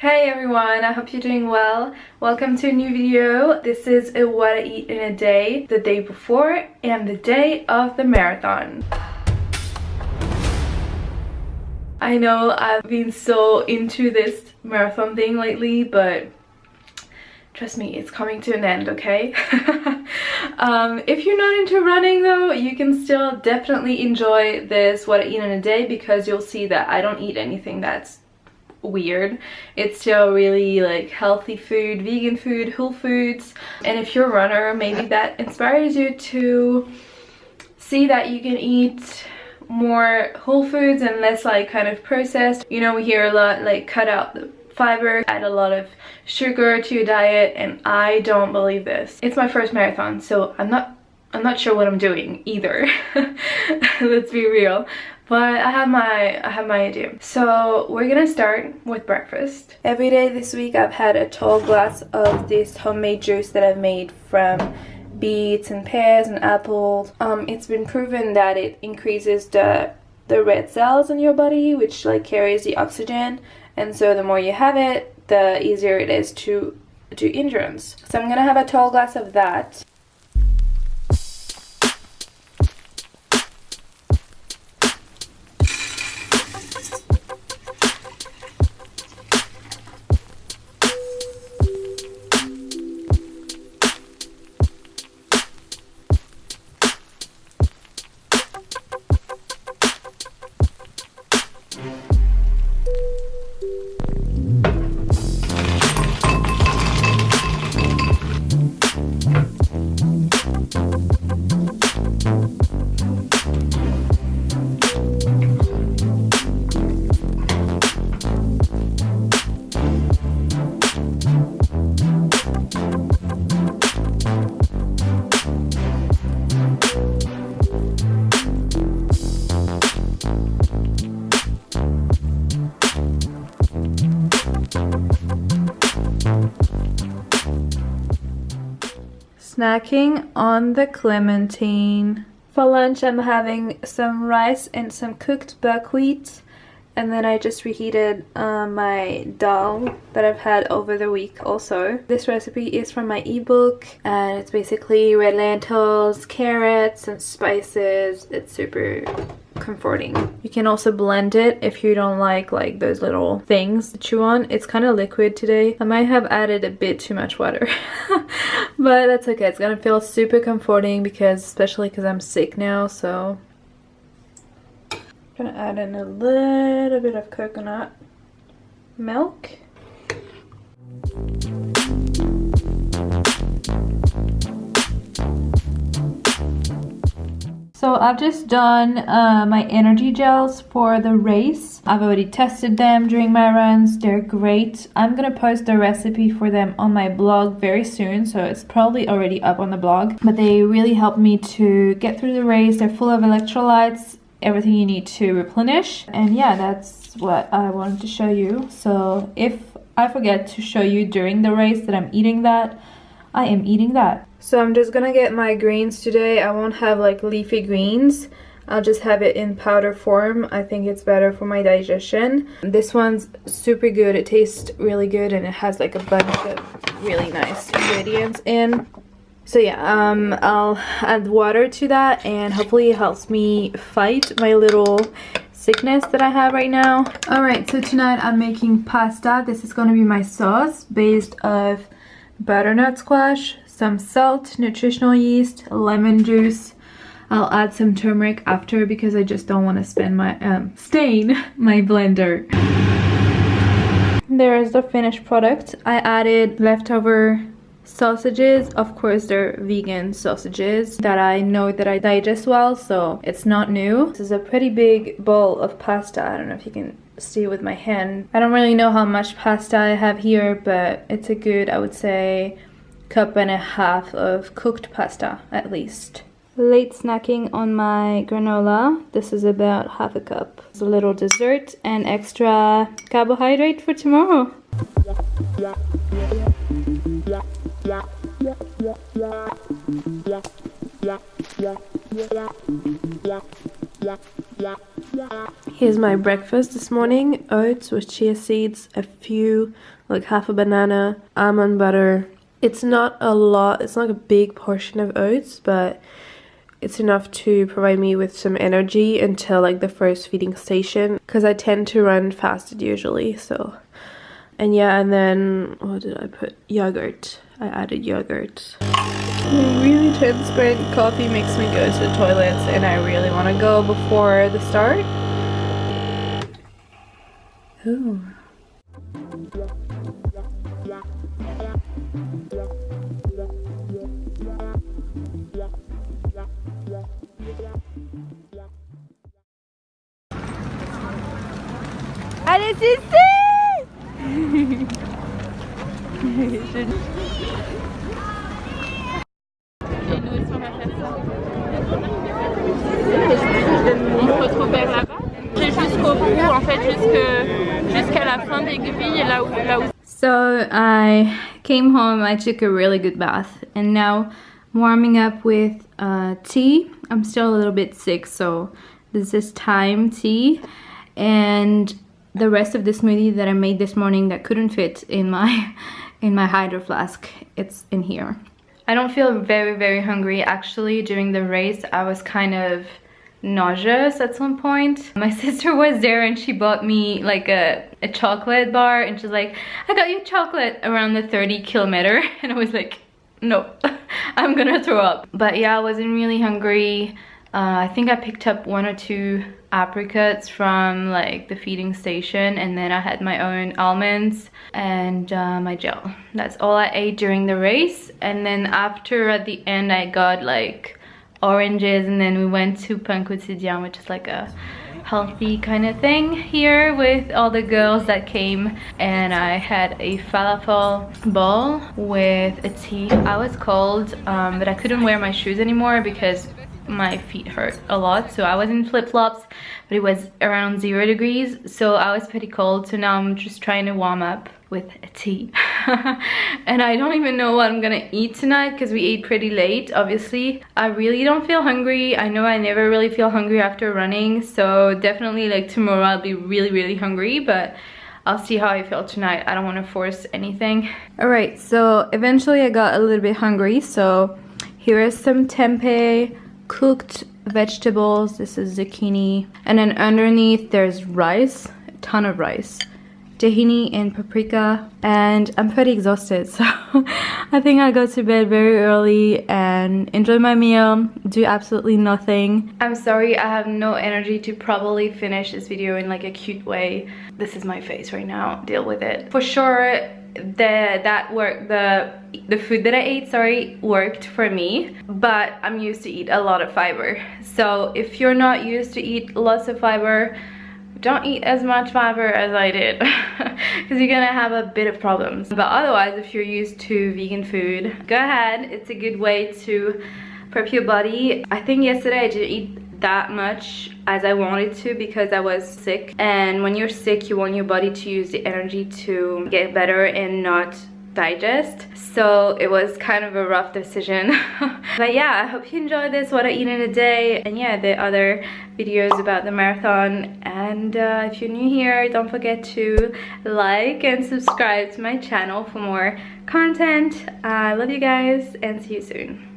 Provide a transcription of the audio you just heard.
Hey everyone, I hope you're doing well. Welcome to a new video. This is a what I eat in a day, the day before and the day of the marathon. I know I've been so into this marathon thing lately, but trust me, it's coming to an end, okay? um, if you're not into running though, you can still definitely enjoy this what I eat in a day because you'll see that I don't eat anything that's weird. It's still really like healthy food vegan food whole foods. And if you're a runner maybe that inspires you to see that you can eat more whole foods and less like kind of processed. You know we hear a lot like cut out the fiber add a lot of sugar to your diet and i don't believe this. It's my first marathon so i'm not i'm not sure what i'm doing either let's be real but I have my I have my idea. So we're gonna start with breakfast. Every day this week I've had a tall glass of this homemade juice that I've made from beets and pears and apples. Um, it's been proven that it increases the the red cells in your body which like carries the oxygen and so the more you have it the easier it is to do endurance. So I'm gonna have a tall glass of that Ha ha ha! Snacking on the clementine. For lunch I'm having some rice and some cooked buckwheat and then I just reheated uh, my dal that I've had over the week also. This recipe is from my ebook and it's basically red lentils, carrots and spices. It's super comforting. You can also blend it if you don't like like those little things to chew on. It's kind of liquid today. I might have added a bit too much water. but that's okay. It's gonna feel super comforting because especially because I'm sick now so gonna add in a little bit of coconut milk So I've just done uh, my energy gels for the race. I've already tested them during my runs. They're great. I'm gonna post the recipe for them on my blog very soon. So it's probably already up on the blog. But they really helped me to get through the race. They're full of electrolytes, everything you need to replenish. And yeah, that's what I wanted to show you. So if I forget to show you during the race that I'm eating that, I am eating that. So I'm just gonna get my greens today. I won't have like leafy greens. I'll just have it in powder form. I think it's better for my digestion. This one's super good. It tastes really good and it has like a bunch of really nice ingredients in. So yeah, um, I'll add water to that and hopefully it helps me fight my little sickness that I have right now. Alright, so tonight I'm making pasta. This is going to be my sauce based of butternut squash, some salt, nutritional yeast, lemon juice. I'll add some turmeric after because I just don't want to my um, stain my blender. There is the finished product. I added leftover sausages of course they're vegan sausages that i know that i digest well so it's not new this is a pretty big bowl of pasta i don't know if you can see with my hand i don't really know how much pasta i have here but it's a good i would say cup and a half of cooked pasta at least. Late snacking on my granola. This is about half a cup. It's a little dessert and extra carbohydrate for tomorrow. Here's my breakfast this morning. Oats with chia seeds, a few, like half a banana, almond butter. It's not a lot, it's not a big portion of oats, but it's enough to provide me with some energy until like the first feeding station because I tend to run fasted usually so and yeah and then what did I put yogurt I added yogurt really transparent coffee makes me go to the toilets and I really want to go before the start. Ooh. Allez, c'est Où... So I came home, I took a really good bath, and now warming up with uh, tea. I'm still a little bit sick, so this is thyme tea. And the rest of the smoothie that I made this morning that couldn't fit in my in my hydro flask. It's in here. I don't feel very very hungry. Actually during the race I was kind of nauseous at some point. My sister was there and she bought me like a, a chocolate bar and she's like I got you chocolate around the 30 kilometer. And I was like no I'm gonna throw up. But yeah I wasn't really hungry uh, I think I picked up one or two apricots from like the feeding station and then I had my own almonds and uh, my gel. That's all I ate during the race and then after at the end I got like oranges and then we went to Pain Quotidien which is like a healthy kind of thing here with all the girls that came and I had a falafel bowl with a tea. I was cold um, but I couldn't wear my shoes anymore because my feet hurt a lot so I was in flip-flops but it was around zero degrees so I was pretty cold so now I'm just trying to warm up with a tea. And I don't even know what I'm gonna eat tonight because we ate pretty late obviously. I really don't feel hungry. I know I never really feel hungry after running so definitely like tomorrow I'll be really really hungry but I'll see how I feel tonight. I don't want to force anything. All right so eventually I got a little bit hungry so here is some tempeh cooked vegetables. This is zucchini. And then underneath there's rice, a ton of rice. Tahini and paprika. And I'm pretty exhausted. So I think I'll go to bed very early and enjoy my meal. Do absolutely nothing. I'm sorry I have no energy to probably finish this video in like a cute way. This is my face right now. Deal with it. For sure the that work the the food that I ate sorry worked for me but I'm used to eat a lot of fiber so if you're not used to eat lots of fiber don't eat as much fiber as I did because you're gonna have a bit of problems. But otherwise if you're used to vegan food go ahead. It's a good way to prep your body. I think yesterday I didn't eat that much as I wanted to because I was sick. And when you're sick you want your body to use the energy to get better and not digest. So it was kind of a rough decision. But yeah I hope you enjoyed this what I eat in a day. And yeah the other videos about the marathon. And uh, if you're new here don't forget to like and subscribe to my channel for more content. I love you guys and see you soon